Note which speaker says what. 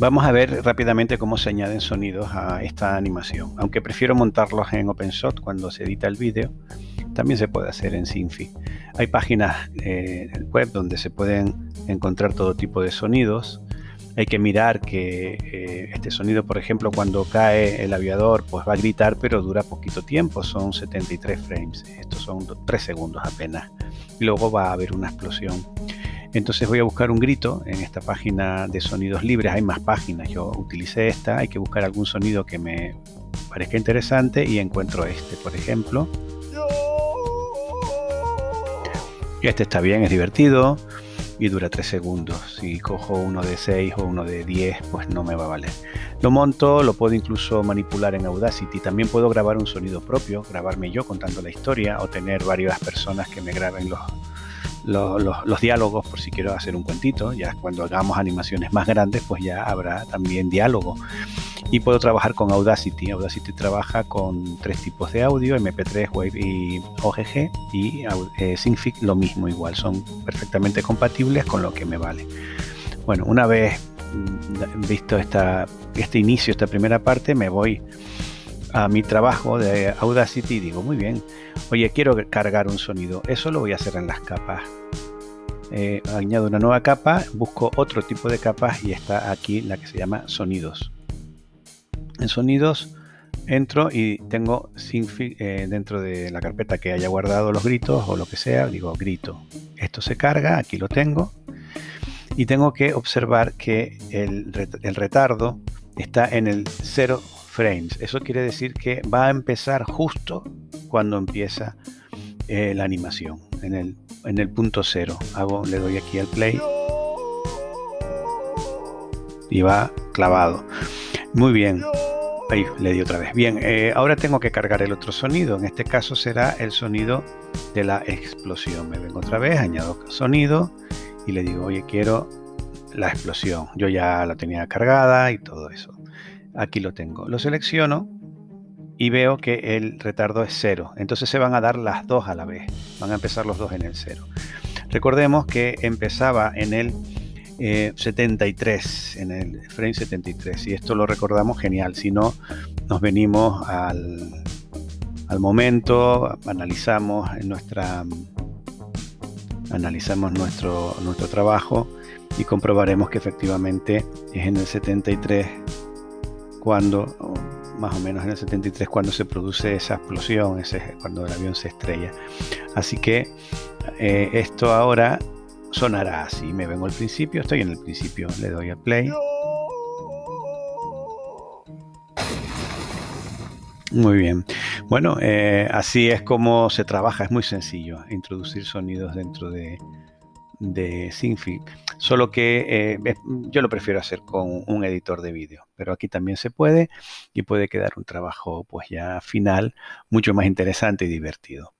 Speaker 1: Vamos a ver rápidamente cómo se añaden sonidos a esta animación. Aunque prefiero montarlos en OpenShot cuando se edita el vídeo, también se puede hacer en Sinfi. Hay páginas eh, web donde se pueden encontrar todo tipo de sonidos. Hay que mirar que eh, este sonido, por ejemplo, cuando cae el aviador, pues va a gritar, pero dura poquito tiempo, son 73 frames. Estos son 3 segundos apenas. Luego va a haber una explosión. Entonces voy a buscar un grito en esta página de sonidos libres. Hay más páginas, yo utilicé esta. Hay que buscar algún sonido que me parezca interesante y encuentro este, por ejemplo. Este está bien, es divertido y dura 3 segundos. Si cojo uno de 6 o uno de 10, pues no me va a valer. Lo monto, lo puedo incluso manipular en Audacity. También puedo grabar un sonido propio, grabarme yo contando la historia o tener varias personas que me graben los, los, diálogos por si quiero hacer un cuentito. Ya cuando hagamos animaciones más grandes, pues ya habrá también diálogo. Y puedo trabajar con Audacity. Audacity trabaja con tres tipos de audio, MP3, Wave y OGG. Y eh, lo mismo, igual. Son perfectamente compatibles con lo que me vale. Bueno, una vez mm, visto esta, este inicio, esta primera parte, me voy a mi trabajo de Audacity digo, muy bien, oye, quiero cargar un sonido. Eso lo voy a hacer en las capas. Eh, añado una nueva capa, busco otro tipo de capas y está aquí la que se llama sonidos. En sonidos entro y tengo eh, dentro de la carpeta que haya guardado los gritos o lo que sea, digo grito. Esto se carga, aquí lo tengo. Y tengo que observar que el, el retardo está en el 0 frames. Eso quiere decir que va a empezar justo cuando empieza eh, la animación, en el, en el punto cero. Hago, le doy aquí al play y va clavado. Muy bien. Ahí le di otra vez. Bien, eh, ahora tengo que cargar el otro sonido. En este caso será el sonido de la explosión. Me vengo otra vez, añado sonido y le digo, oye, quiero la explosión. Yo ya la tenía cargada y todo eso. Aquí lo tengo. Lo selecciono y veo que el retardo es cero. Entonces se van a dar las dos a la vez. Van a empezar los dos en el cero. Recordemos que empezaba en el 73, eh, en el frame 73. Y esto lo recordamos genial. Si no, nos venimos al, al momento, analizamos nuestra analizamos nuestro, nuestro trabajo y comprobaremos que efectivamente es en el 73 cuando, más o menos en el 73, cuando se produce esa explosión, ese, cuando el avión se estrella. Así que eh, esto ahora sonará así. Me vengo al principio, estoy en el principio, le doy a play. Muy bien. Bueno, eh, así es como se trabaja. Es muy sencillo introducir sonidos dentro de, de Synfig, solo que eh, yo lo prefiero hacer con un editor de vídeo, pero aquí también se puede y puede quedar un trabajo pues ya final mucho más interesante y divertido.